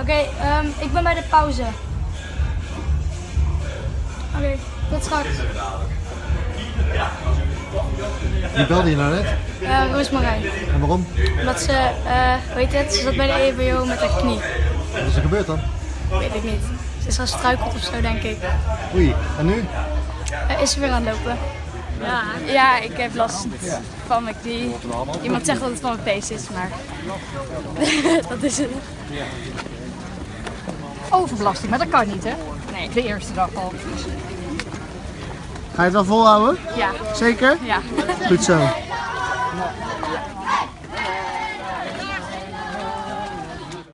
Oké, ehm, ik ben bij de pauze. Oké, tot straks. Wie belde je nou net? Uh, Roosmarijn. En waarom? Omdat ze, eh weet je het, ze zat bij de EBO met haar knie. Wat is er gebeurd dan? Weet ik niet. Ze is gestruikeld of zo, denk ik. Oei, en nu? Eh, is ze weer aan het lopen? Ja, ja, ik heb last van mijn knie. Iemand zegt dat het van mijn pees is, maar dat is het. Overbelasting, maar dat kan niet hè? Nee. De eerste dag al. Ga je het wel volhouden? Ja, Zeker? ja. Goed zo.